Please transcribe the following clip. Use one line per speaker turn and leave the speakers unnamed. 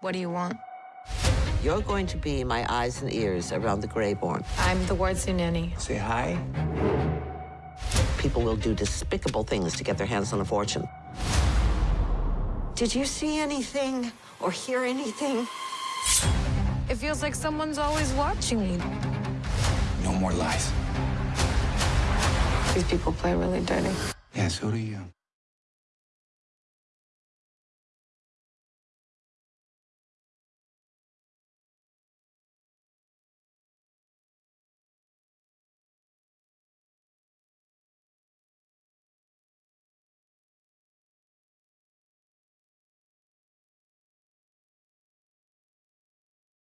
What do you want?
You're going to be my eyes and ears around the Greyborn.
I'm the Wardsley nanny.
Say hi.
People will do despicable things to get their hands on a fortune. Did you see anything or hear anything?
It feels like someone's always watching me.
No more lies.
These people play really dirty.
Yeah, so do you.